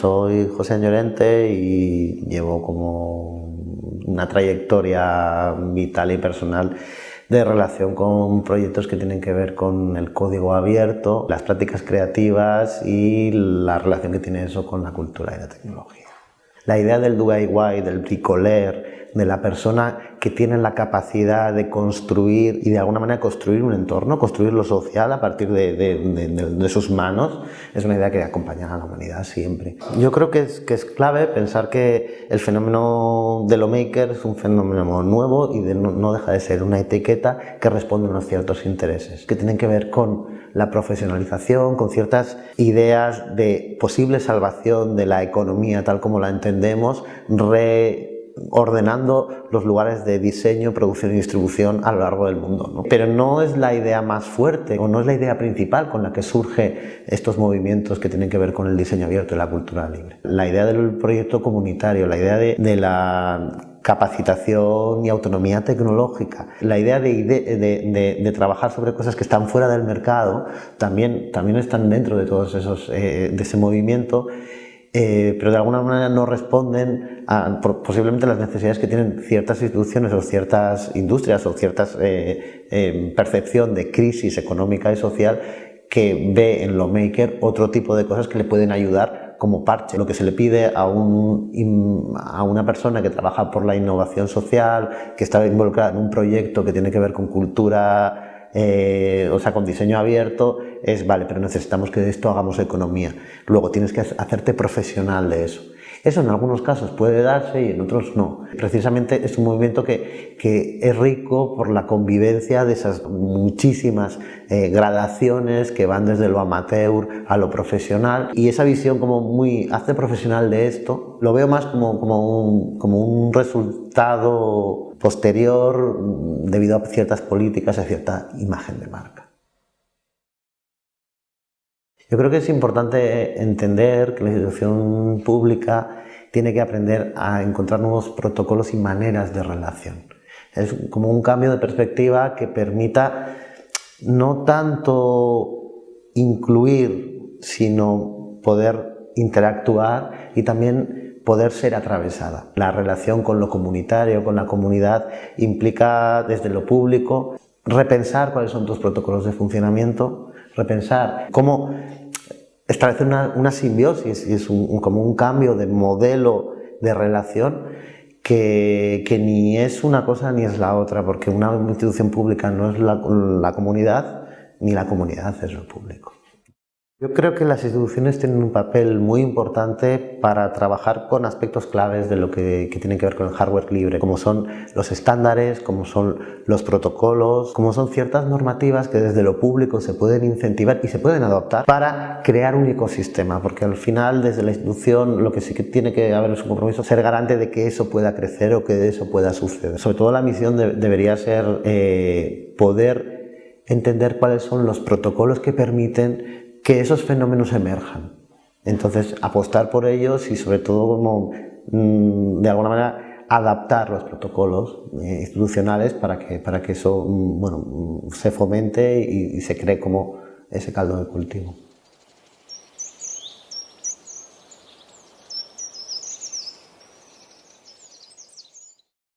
soy José Añorente y llevo como una trayectoria vital y personal de relación con proyectos que tienen que ver con el código abierto, las prácticas creativas y la relación que tiene eso con la cultura y la tecnología. La idea del DIY, del bricoler, de la persona que tiene la capacidad de construir y de alguna manera construir un entorno, construir lo social a partir de, sus manos, es una idea que acompaña a la humanidad siempre. Yo creo que es, que es clave pensar que el fenómeno de lo maker es un fenómeno nuevo y no, no deja de ser una etiqueta que responde a unos ciertos intereses, que tienen que ver con la profesionalización, con ciertas ideas de posible salvación de la economía tal como la entendemos, re ordenando los lugares de diseño, producción y distribución a lo largo del mundo. Pero no es la idea más fuerte o no es la idea principal con la que surge estos movimientos que tienen que ver con el diseño abierto y la cultura libre. La idea del proyecto comunitario, la idea de, la capacitación y autonomía tecnológica. La idea de, trabajar sobre cosas que están fuera del mercado también, también están dentro de todos esos, eh, de ese movimiento eh, pero de alguna manera no responden a posiblemente las necesidades que tienen ciertas instituciones o ciertas industrias o ciertas eh, eh, percepción de crisis económica y social que ve en lo maker otro tipo de cosas que le pueden ayudar como parche. Lo que se le pide a, un, a una persona que trabaja por la innovación social, que está involucrada en un proyecto que tiene que ver con cultura eh, o sea, con diseño abierto, es, vale, pero necesitamos que de esto hagamos economía. Luego tienes que hacerte profesional de eso. Eso en algunos casos puede darse y en otros no. Precisamente es un movimiento que, que es rico por la convivencia de esas muchísimas eh, gradaciones que van desde lo amateur a lo profesional y esa visión como muy hace profesional de esto lo veo más como, como, un, como un resultado posterior debido a ciertas políticas, a cierta imagen de marca. Yo creo que es importante entender que la institución pública tiene que aprender a encontrar nuevos protocolos y maneras de relación. Es como un cambio de perspectiva que permita no tanto incluir, sino poder interactuar y también poder ser atravesada. La relación con lo comunitario, con la comunidad, implica desde lo público repensar cuáles son tus protocolos de funcionamiento, repensar cómo establecer una, simbiosis y es como un cambio de modelo de relación que, ni es una cosa ni es la otra, porque una institución pública no es la comunidad, ni la comunidad es lo público. Yo creo que las instituciones tienen un papel muy importante para trabajar con aspectos claves de lo que, que tienen que ver con el hardware libre, como son los estándares, como son los protocolos, como son ciertas normativas que desde lo público se pueden incentivar y se pueden adoptar para crear un ecosistema, porque al final desde la institución lo que sí que tiene que haber es un compromiso, ser garante de que eso pueda crecer o que eso pueda suceder. Sobre todo la misión debería ser eh, poder entender cuáles son los protocolos que permiten que esos fenómenos emerjan. Entonces, apostar por ellos y sobre todo como, mm, de alguna manera, adaptar los protocolos eh, institucionales para que, para que eso mm, bueno, mm, se fomente y, y se cree como ese caldo de cultivo.